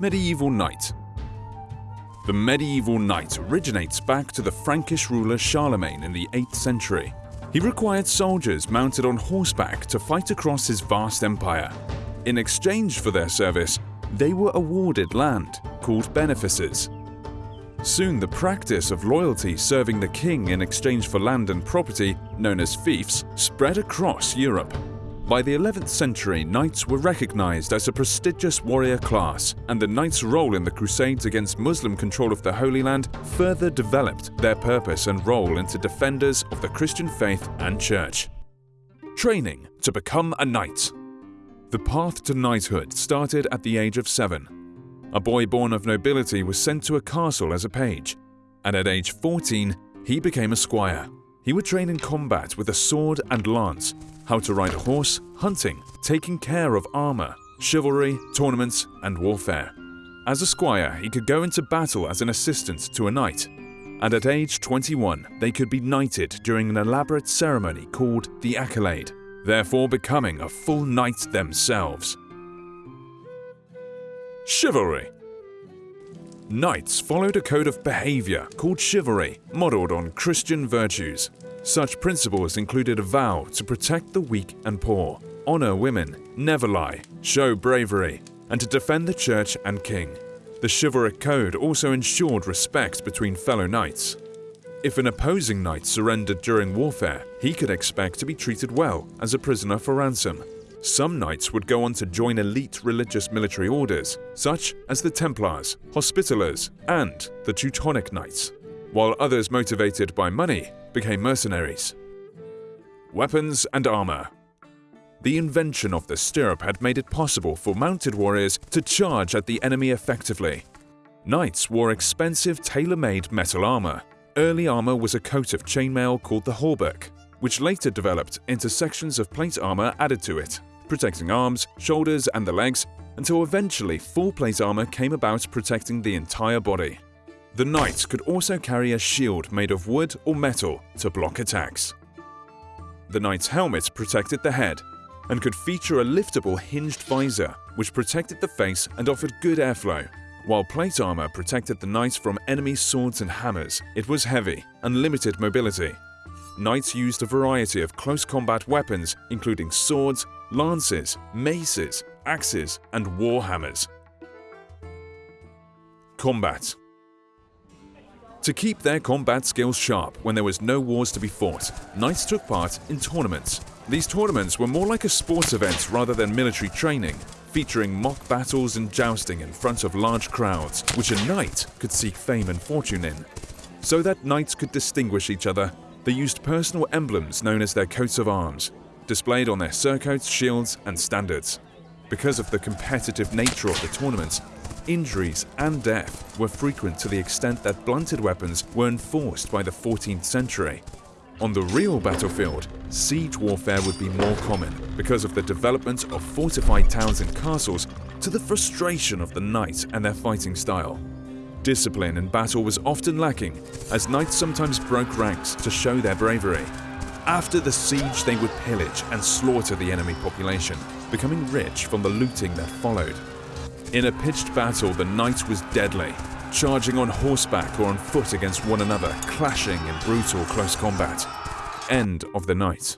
Medieval Knight The medieval knight originates back to the Frankish ruler Charlemagne in the 8th century. He required soldiers mounted on horseback to fight across his vast empire. In exchange for their service, they were awarded land, called benefices. Soon the practice of loyalty serving the king in exchange for land and property, known as fiefs, spread across Europe. By the 11th century, knights were recognized as a prestigious warrior class, and the knights' role in the crusades against Muslim control of the Holy Land further developed their purpose and role into defenders of the Christian faith and church. Training to become a knight The path to knighthood started at the age of seven. A boy born of nobility was sent to a castle as a page, and at age 14, he became a squire. He would train in combat with a sword and lance, how to ride a horse, hunting, taking care of armor, chivalry, tournaments, and warfare. As a squire, he could go into battle as an assistant to a knight, and at age 21, they could be knighted during an elaborate ceremony called the Accolade, therefore becoming a full knight themselves. Chivalry Knights followed a code of behavior called chivalry, modeled on Christian virtues. Such principles included a vow to protect the weak and poor, honor women, never lie, show bravery, and to defend the church and king. The chivalric code also ensured respect between fellow knights. If an opposing knight surrendered during warfare, he could expect to be treated well as a prisoner for ransom. Some knights would go on to join elite religious military orders, such as the Templars, Hospitallers, and the Teutonic Knights, while others motivated by money became mercenaries. Weapons and armor The invention of the stirrup had made it possible for mounted warriors to charge at the enemy effectively. Knights wore expensive tailor-made metal armor. Early armor was a coat of chainmail called the hauberk, which later developed into sections of plate armor added to it, protecting arms, shoulders, and the legs, until eventually full plate armor came about protecting the entire body. The knight could also carry a shield made of wood or metal to block attacks. The knight's helmet protected the head and could feature a liftable hinged visor which protected the face and offered good airflow. While plate armor protected the knight from enemy swords and hammers, it was heavy and limited mobility. Knights used a variety of close combat weapons including swords, lances, maces, axes, and war hammers. Combat To keep their combat skills sharp when there was no wars to be fought, knights took part in tournaments. These tournaments were more like a sports event rather than military training, featuring mock battles and jousting in front of large crowds, which a knight could seek fame and fortune in. So that knights could distinguish each other, they used personal emblems known as their coats of arms, displayed on their surcoats, shields, and standards. Because of the competitive nature of the tournaments, injuries and death were frequent to the extent that blunted weapons were enforced by the 14th century. On the real battlefield, siege warfare would be more common because of the development of fortified towns and castles to the frustration of the knights and their fighting style. Discipline in battle was often lacking, as knights sometimes broke ranks to show their bravery. After the siege, they would pillage and slaughter the enemy population, becoming rich from the looting that followed. In a pitched battle, the knight was deadly, charging on horseback or on foot against one another, clashing in brutal close combat. End of the knight.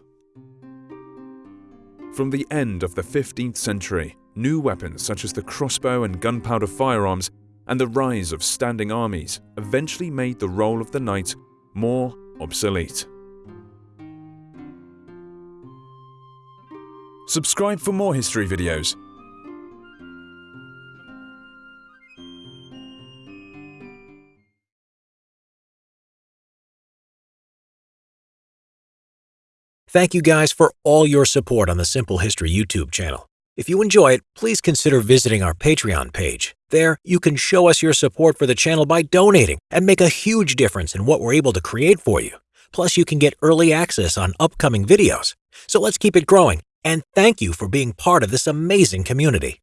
From the end of the 15th century, new weapons such as the crossbow and gunpowder firearms and the rise of standing armies eventually made the role of the knight more obsolete. Subscribe for more history videos Thank you guys for all your support on the Simple History YouTube channel. If you enjoy it, please consider visiting our Patreon page. There, you can show us your support for the channel by donating and make a huge difference in what we're able to create for you. Plus, you can get early access on upcoming videos. So let's keep it growing, and thank you for being part of this amazing community.